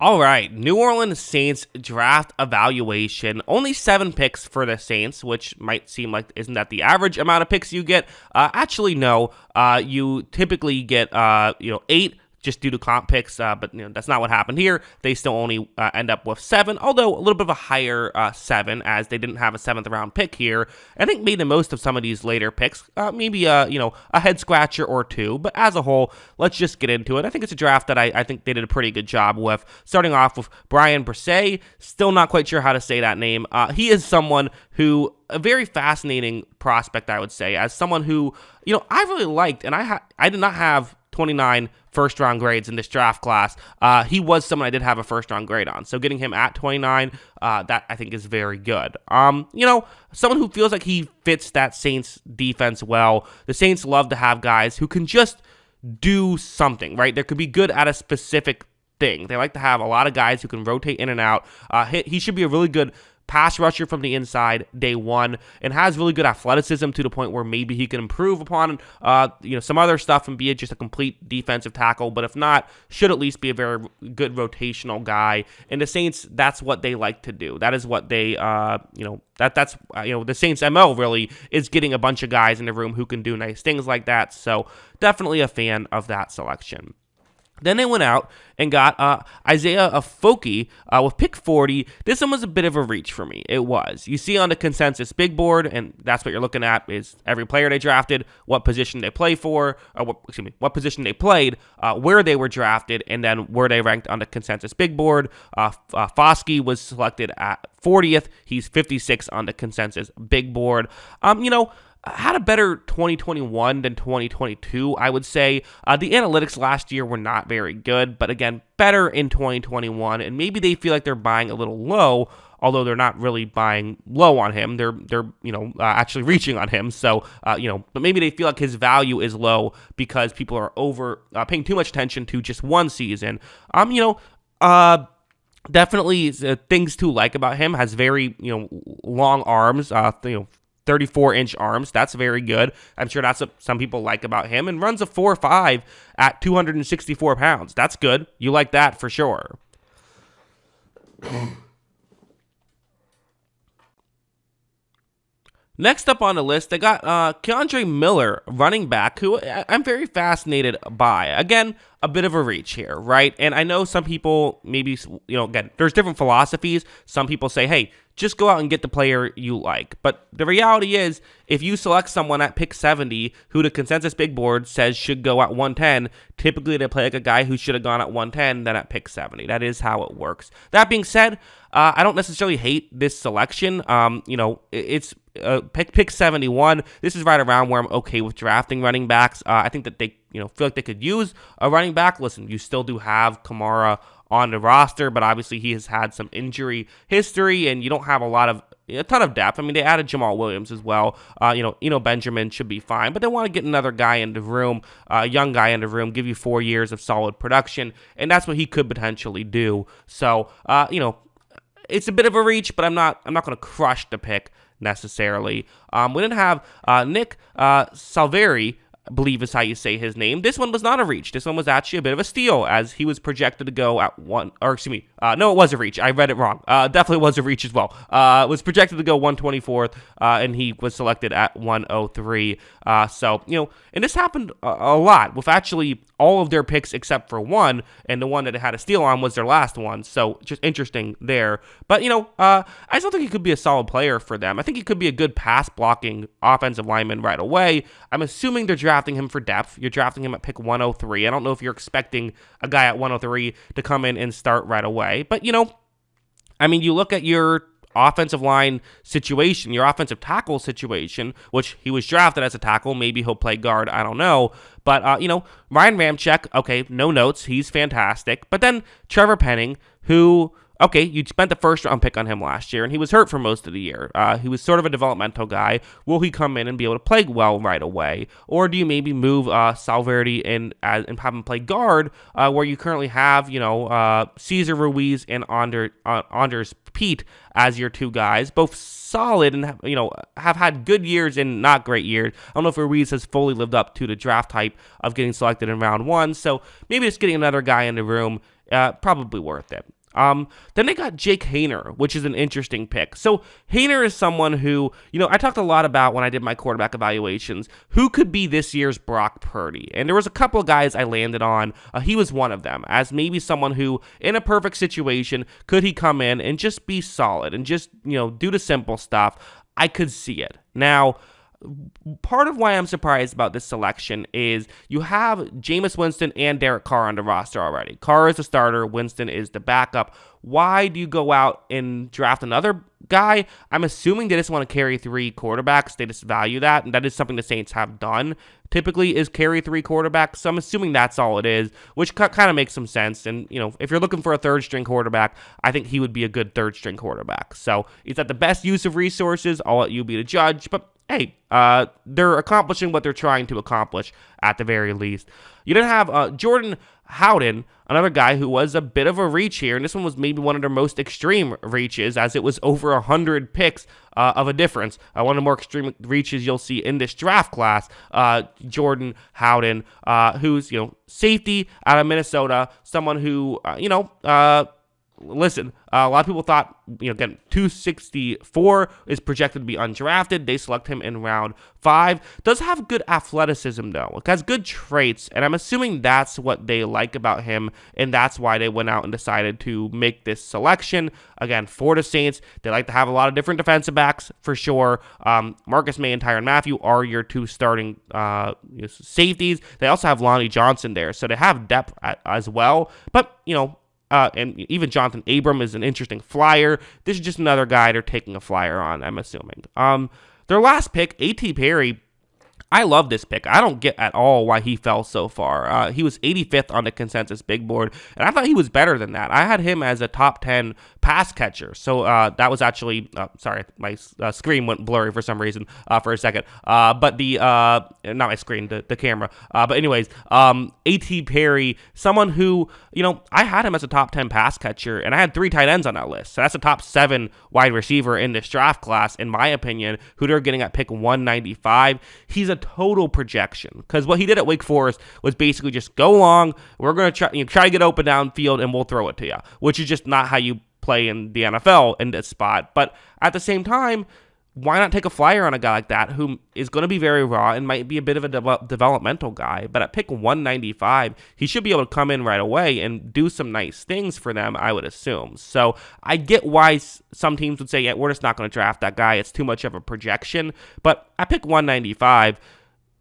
All right, New Orleans Saints draft evaluation. Only seven picks for the Saints, which might seem like isn't that the average amount of picks you get? Uh, actually, no. Uh, you typically get uh, you know eight just due to comp picks, uh, but you know, that's not what happened here. They still only uh, end up with seven, although a little bit of a higher uh, seven, as they didn't have a seventh round pick here. I think made the most of some of these later picks, uh, maybe a you know a head scratcher or two, but as a whole, let's just get into it. I think it's a draft that I, I think they did a pretty good job with. Starting off with Bryan Bresee, still not quite sure how to say that name. Uh, he is someone who a very fascinating prospect, I would say, as someone who you know I really liked, and I ha- I did not have 29 first round grades in this draft class. Uh, he was someone I did have a first round grade on. So getting him at 29, uh, that I think is very good. Um, you know, someone who feels like he fits that Saints defense well. The Saints love to have guys who can just do something, right? There could be good at a specific thing. They like to have a lot of guys who can rotate in and out. Uh, he, he should be a really good pass rusher from the inside day one and has really good athleticism to the point where maybe he can improve upon uh, you know some other stuff and be just a complete defensive tackle. But if not should at least be a very good rotational guy. And the Saints that's what they like to do. That is what they uh, you know that that's uh, you know the Saints MO really is getting a bunch of guys in the room who can do nice things like that. So definitely a fan of that selection then they went out and got uh, Isaiah Foskey uh, with pick 40. This one was a bit of a reach for me. It was. You see on the consensus big board, and that's what you're looking at is every player they drafted, what position they play for, or what, excuse me, what position they played, uh, where they were drafted, and then where they ranked on the consensus big board. Uh, uh, Foskey was selected at 40th. He's 56 on the consensus big board. Um, you know, had a better 2021 than 2022, I would say. Uh, the analytics last year were not very good, but again, better in 2021, and maybe they feel like they're buying a little low. Although they're not really buying low on him, they're they're you know uh, actually reaching on him. So uh, you know, but maybe they feel like his value is low because people are over uh, paying too much attention to just one season. Um, you know, uh definitely uh, things to like about him has very you know long arms uh you know 34 inch arms. That's very good. I'm sure that's what some people like about him. And runs a 4 5 at 264 pounds. That's good. You like that for sure. Next up on the list, I got uh, Kendre Miller, running back, who I'm very fascinated by. Again, a bit of a reach here, right? And I know some people maybe, you know, again, there's different philosophies. Some people say, hey, just go out and get the player you like. But the reality is, if you select someone at pick 70 who the consensus big board says should go at 110, typically they play like a guy who should have gone at 110 then at pick 70. That is how it works. That being said, uh, I don't necessarily hate this selection. Um, you know, it's uh, pick pick 71. This is right around where I'm okay with drafting running backs. Uh, I think that they, you know, feel like they could use a running back. Listen, you still do have Kamara on the roster, but obviously he has had some injury history, and you don't have a lot of a ton of depth. I mean, they added Jamaal Williams as well. Uh, you know, you know Benjamin should be fine, but they want to get another guy in the room, a uh, young guy in the room, give you four years of solid production, and that's what he could potentially do. So, uh, you know, it's a bit of a reach, but I'm not I'm not going to crush the pick necessarily. Um, we didn't have uh, Nick uh, Salveri believe is how you say his name. This one was not a reach. This one was actually a bit of a steal, as he was projected to go at one, or excuse me, uh, no, it was a reach. I read it wrong. Uh, definitely was a reach as well. Uh, was projected to go 124th, uh, and he was selected at 103. Uh, so, you know, and this happened a, a, lot with actually all of their picks except for one, and the one that had a steal on was their last one. So, just interesting there. But, you know, uh, I still think he could be a solid player for them. I think he could be a good pass blocking offensive lineman right away. I'm assuming they're drafting drafting him for depth. You're drafting him at pick 103. I don't know if you're expecting a guy at 103 to come in and start right away. But, you know, I mean, you look at your offensive line situation, your offensive tackle situation, which he was drafted as a tackle. Maybe he'll play guard. I don't know. But, uh, you know, Ryan Ramczyk, okay, no notes. He's fantastic. But then Trevor Penning, who okay, you spent the first round pick on him last year, and he was hurt for most of the year. Uh, he was sort of a developmental guy. Will he come in and be able to play well right away, or do you maybe move uh, Salveri in and have him play guard, uh, where you currently have you know uh, Cesar Ruiz and Ander, uh, Andrus Peat as your two guys, both solid and you know have had good years and not great years. I don't know if Ruiz has fully lived up to the draft type of getting selected in round one, so maybe just getting another guy in the room uh, probably worth it. Um, then they got Jake Haener, which is an interesting pick. So Haener is someone who, you know, I talked a lot about when I did my quarterback evaluations, who could be this year's Brock Purdy. And there was a couple of guys I landed on. Uh, he was one of them, as maybe someone who, in a perfect situation, could he come in and just be solid and just, you know, do the simple stuff. I could see it. Now, part of why I'm surprised about this selection is you have Jameis Winston and Derek Carr on the roster already. Carr is the starter, Winston is the backup. Why do you go out and draft another guy? I'm assuming they just want to carry three quarterbacks. They just value that, and that is something the Saints have done. Typically, is carry three quarterbacks. So I'm assuming that's all it is, which kind of makes some sense. And you know, if you're looking for a third string quarterback, I think he would be a good third string quarterback. So is that the best use of resources? I'll let you be the judge, but hey, uh, they're accomplishing what they're trying to accomplish at the very least. You didn't have uh, Jordan Howden, another guy who was a bit of a reach here, and this one was maybe one of their most extreme reaches, as it was over 100 picks uh, of a difference. Uh, one of the more extreme reaches you'll see in this draft class, uh, Jordan Howden, uh, who's, you know, safety out of Minnesota, someone who, uh, you know, uh, listen, uh, a lot of people thought, you know, again, 264 is projected to be undrafted. They select him in round five. Does have good athleticism, though. Has good traits, and I'm assuming that's what they like about him, and that's why they went out and decided to make this selection. Again, for the Saints, they like to have a lot of different defensive backs, for sure. Um, Marcus Maye and Tyrann Mathieu are your two starting uh, safeties. They also have Lonnie Johnson there, so they have depth as well. But, you know, uh, and even Jonathan Abram is an interesting flyer. This is just another guy they're taking a flyer on, I'm assuming. Um, their last pick, A.T. Perry, I love this pick. I don't get at all why he fell so far. Uh, he was 85th on the consensus big board, and I thought he was better than that. I had him as a top 10 pass catcher. So uh, that was actually, uh, sorry, my uh, screen went blurry for some reason uh, for a second. Uh, but the, not my screen, the, the camera. but anyways, um, A.T. Perry, someone who, you know, I had him as a top 10 pass catcher, and I had three tight ends on that list. So that's a top seven wide receiver in this draft class, in my opinion, who they're getting at pick 195. He's a total projection because what he did at Wake Forest was basically just go long. We're going to try, you know, try to get open downfield and we'll throw it to you, which is just not how you play in the NFL in this spot. But at the same time, why not take a flyer on a guy like that who is going to be very raw and might be a bit of a de- developmental guy? But at pick 195, he should be able to come in right away and do some nice things for them, I would assume. So I get why some teams would say, yeah, we're just not going to draft that guy. It's too much of a projection. But at pick 195,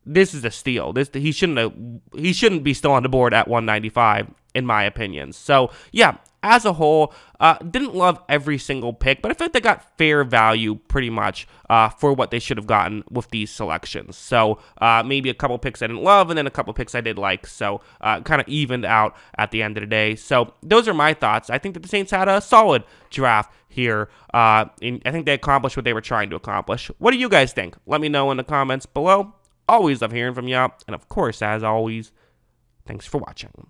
this is a steal. This he shouldn't have, he shouldn't be still on the board at 195 in my opinion. So yeah, as a whole, uh, didn't love every single pick, but I felt they got fair value pretty much uh, for what they should have gotten with these selections. So uh, maybe a couple picks I didn't love, and then a couple picks I did like. So uh, kind of evened out at the end of the day. So those are my thoughts. I think that the Saints had a solid draft here. Uh, I think they accomplished what they were trying to accomplish. What do you guys think? Let me know in the comments below. Always love hearing from y'all. And of course, as always, thanks for watching.